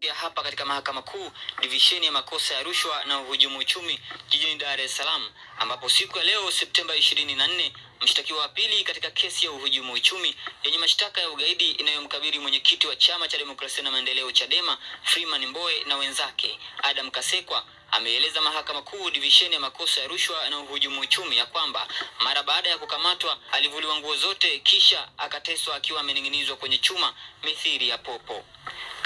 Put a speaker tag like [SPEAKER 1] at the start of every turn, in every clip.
[SPEAKER 1] ya hapa katika mahakama kuu divisheni ya makosa ya rushwa na uhujumu uchumi jijini Dar es Salaam, ambapo siku ya leo Septemba 24 mshtakiwa wa pili katika kesi ya uhujumu uchumi yenye mashtaka ya ugaidi inayomkabili mwenyekiti wa chama cha demokrasia na maendeleo Chadema Freeman Mbowe na wenzake Adam Kasekwa ameeleza mahakama kuu divisheni ya makosa ya rushwa na uhujumu uchumi ya kwamba mara baada ya kukamatwa alivuliwa nguo zote kisha akateswa akiwa amening'inizwa kwenye chuma mithiri ya popo.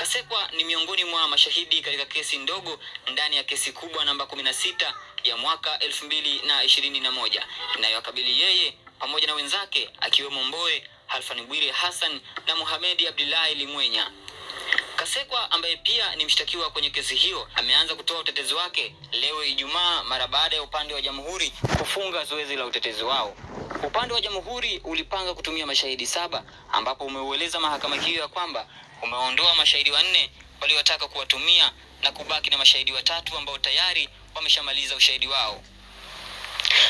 [SPEAKER 1] Kasekwa ni miongoni mwa mashahidi katika kesi ndogo ndani ya kesi kubwa namba 16 ya mwaka 2021 inayowakabili yeye pamoja na wenzake akiwemo Mboe Halfan Bwire Hassan na muhamedi Abdullahi Limwenya. Kasekwa ambaye pia ni mshtakiwa kwenye kesi hiyo ameanza kutoa utetezi wake leo Ijumaa mara baada ya upande wa jamhuri kufunga zoezi la utetezi wao. Upande wa jamhuri ulipanga kutumia mashahidi saba ambapo umeueleza mahakama hiyo ya kwamba umeondoa mashahidi wanne waliotaka kuwatumia na kubaki na mashahidi watatu ambao tayari wameshamaliza ushahidi wao.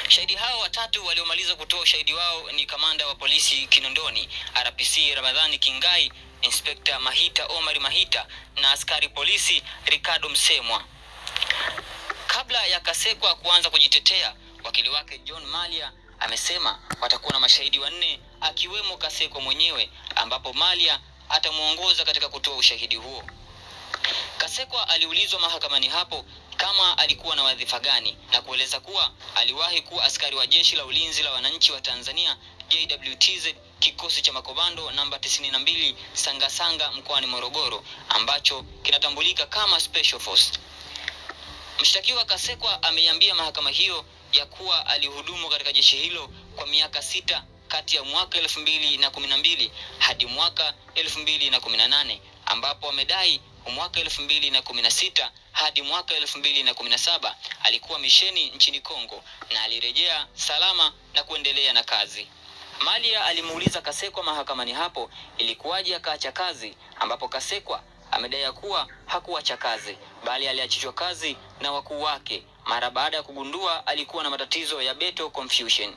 [SPEAKER 1] Shahidi hao watatu waliomaliza kutoa ushahidi wao ni kamanda wa polisi Kinondoni RPC Ramadhani Kingai, Inspekta Mahita Omar Mahita na askari polisi Ricardo Msemwa. Kabla ya Kasekwa kuanza kujitetea, wakili wake John Malia amesema watakuwa na mashahidi wanne akiwemo Kasekwa mwenyewe, ambapo Malia atamwongoza katika kutoa ushahidi huo. Kasekwa aliulizwa mahakamani hapo kama alikuwa na wadhifa gani na kueleza kuwa aliwahi kuwa askari wa jeshi la ulinzi la wananchi wa Tanzania JWTZ kikosi cha makomando namba 92 Sangasanga mkoani Morogoro ambacho kinatambulika kama Special Force. Mshtakiwa Kasekwa ameiambia mahakama hiyo ya kuwa alihudumu katika jeshi hilo kwa miaka sita kati ya mwaka elfu mbili na kumi na mbili hadi mwaka elfu mbili na kumi na nane ambapo amedai mwaka elfu mbili na kumi na sita hadi mwaka elfu mbili na kumi na saba alikuwa misheni nchini Kongo na alirejea salama na kuendelea na kazi. Malia alimuuliza Kasekwa mahakamani hapo ilikuwaje akaacha kazi, ambapo Kasekwa amedai kuwa hakuacha kazi bali aliachishwa kazi na wakuu wake mara baada ya kugundua alikuwa na matatizo ya beto confusion.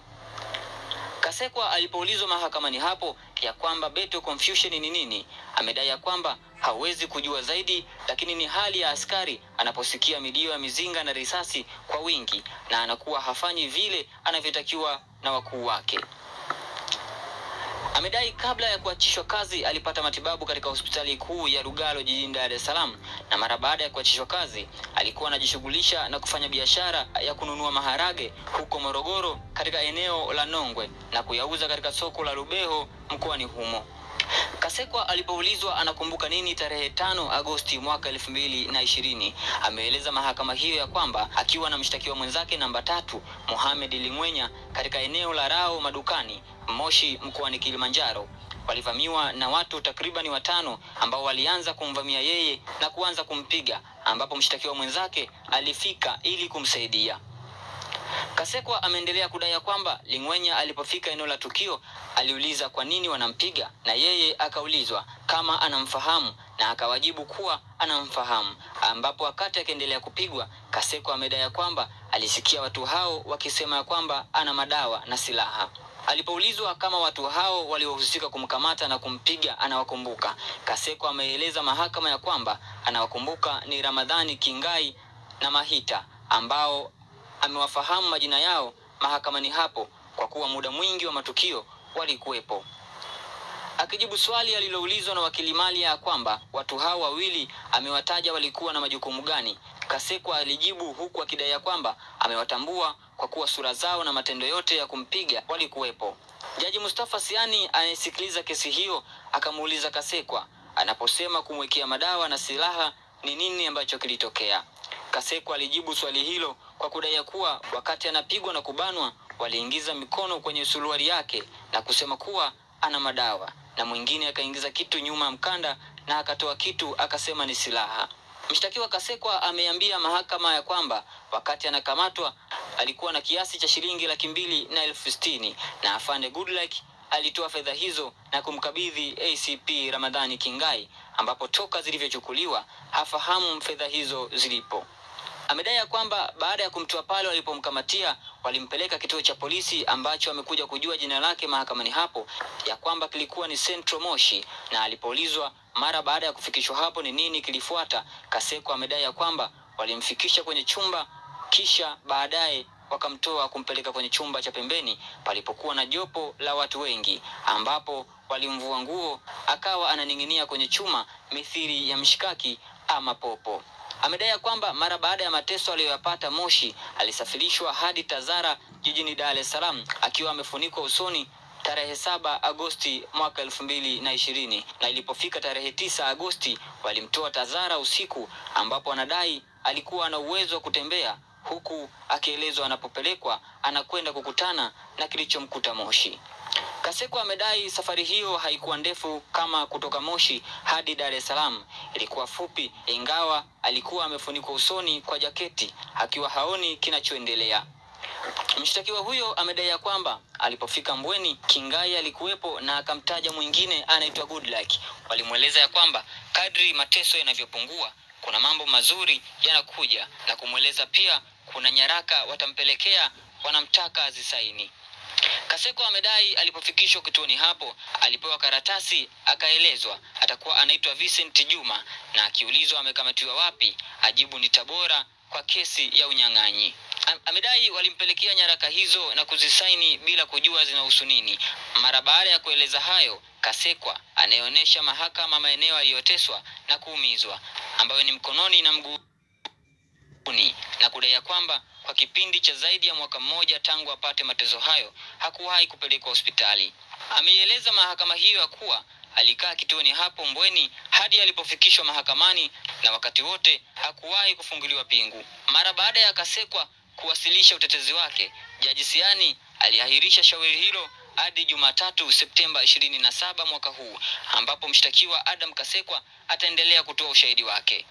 [SPEAKER 1] Kasekwa alipoulizwa mahakamani hapo ya kwamba beto confusion ni nini, amedai ya kwamba hawezi kujua zaidi, lakini ni hali ya askari anaposikia milio ya mizinga na risasi kwa wingi na anakuwa hafanyi vile anavyotakiwa na wakuu wake. Amedai kabla ya kuachishwa kazi alipata matibabu katika hospitali kuu ya Lugalo jijini Dar es Salaam, na mara baada ya kuachishwa kazi alikuwa anajishughulisha na kufanya biashara ya kununua maharage huko Morogoro katika eneo la Nongwe na kuyauza katika soko la Rubeho mkoani humo. Kasekwa alipoulizwa anakumbuka nini tarehe tano Agosti mwaka elfu mbili na ishirini ameeleza mahakama hiyo ya kwamba akiwa na mshtakiwa mwenzake namba tatu Mohamed Limwenya katika eneo la Rao Madukani Moshi mkoani Kilimanjaro walivamiwa na watu takribani watano ambao walianza kumvamia yeye na kuanza kumpiga ambapo mshtakiwa mwenzake alifika ili kumsaidia. Kasekwa ameendelea kudai kwamba Lingwenya alipofika eneo la tukio aliuliza kwa nini wanampiga na yeye akaulizwa kama anamfahamu na akawajibu kuwa anamfahamu, ambapo wakati akiendelea kupigwa, Kasekwa amedai kwamba alisikia watu hao wakisema ya kwamba ana madawa na silaha. Alipoulizwa kama watu hao waliohusika kumkamata na kumpiga anawakumbuka, Kaseko ameeleza mahakama ya kwamba anawakumbuka ni Ramadhani Kingai na Mahita ambao amewafahamu majina yao mahakamani hapo kwa kuwa muda mwingi wa matukio walikuwepo. Akijibu swali aliloulizwa na wakili Malia ya kwamba watu hao wawili amewataja walikuwa na majukumu gani, Kasekwa alijibu huku akidai ya kwamba amewatambua kwa kuwa sura zao na matendo yote ya kumpiga walikuwepo. Jaji Mustafa Siani anayesikiliza kesi hiyo akamuuliza Kasekwa anaposema kumwekea madawa na silaha ni nini ambacho kilitokea. Kasekwa alijibu swali hilo kwa kudai kuwa wakati anapigwa na kubanwa waliingiza mikono kwenye suruali yake na kusema kuwa ana madawa, na mwingine akaingiza kitu nyuma ya mkanda na akatoa kitu akasema ni silaha. Mshtakiwa Kasekwa ameambia mahakama ya kwamba wakati anakamatwa alikuwa na kiasi cha shilingi laki mbili na elfu sitini na afande Goodluck alitoa fedha hizo na kumkabidhi ACP Ramadhani Kingai, ambapo toka zilivyochukuliwa hafahamu fedha hizo zilipo. Amedai ya kwamba baada ya kumtoa pale walipomkamatia walimpeleka kituo cha polisi ambacho amekuja kujua jina lake mahakamani hapo ya kwamba kilikuwa ni Central Moshi, na alipoulizwa mara baada ya kufikishwa hapo ni nini kilifuata, Kaseko amedai ya kwamba walimfikisha kwenye chumba kisha baadaye wakamtoa kumpeleka kwenye chumba cha pembeni palipokuwa na jopo la watu wengi, ambapo walimvua nguo akawa ananing'inia kwenye chuma mithili ya mshikaki ama popo. Amedai ya kwamba mara baada ya mateso aliyoyapata Moshi, alisafirishwa hadi Tazara jijini Dar es Salaam akiwa amefunikwa usoni tarehe saba Agosti mwaka elfu mbili na ishirini na ilipofika tarehe tisa Agosti walimtoa Tazara usiku, ambapo anadai alikuwa ana uwezo wa kutembea huku akielezwa anapopelekwa anakwenda kukutana na kilichomkuta Moshi. Kasekwa amedai safari hiyo haikuwa ndefu kama kutoka Moshi hadi Dar es Salaam, ilikuwa fupi, ingawa alikuwa amefunikwa usoni kwa jaketi akiwa haoni kinachoendelea. Mshtakiwa huyo amedai ya kwamba alipofika Mbweni, Kingai alikuwepo na akamtaja mwingine anaitwa Goodluck. Walimweleza ya kwamba kadri mateso yanavyopungua kuna mambo mazuri yanakuja, na kumweleza pia kuna nyaraka watampelekea, wanamtaka azisaini. Kaseko amedai alipofikishwa kituoni hapo alipewa karatasi akaelezwa atakuwa anaitwa Vincent Juma, na akiulizwa amekamatiwa wapi ajibu ni Tabora kwa kesi ya unyang'anyi. Amedai walimpelekea nyaraka hizo na kuzisaini bila kujua zinahusu nini. Mara baada ya kueleza hayo, Kasekwa anayeonyesha mahakama maeneo aliyoteswa na kuumizwa ambayo ni mkononi na mguuni na kudai kwamba kwa kipindi cha zaidi ya mwaka mmoja tangu apate matezo hayo hakuwahi kupelekwa hospitali. Ameieleza mahakama hiyo ya kuwa alikaa kituoni hapo Mbweni hadi alipofikishwa mahakamani na wakati wote hakuwahi kufunguliwa pingu. Mara baada ya Kasekwa kuwasilisha utetezi wake, Jaji Siani aliahirisha shauri hilo hadi Jumatatu Septemba ishirini na saba mwaka huu ambapo mshtakiwa Adam Kasekwa ataendelea kutoa ushahidi wake.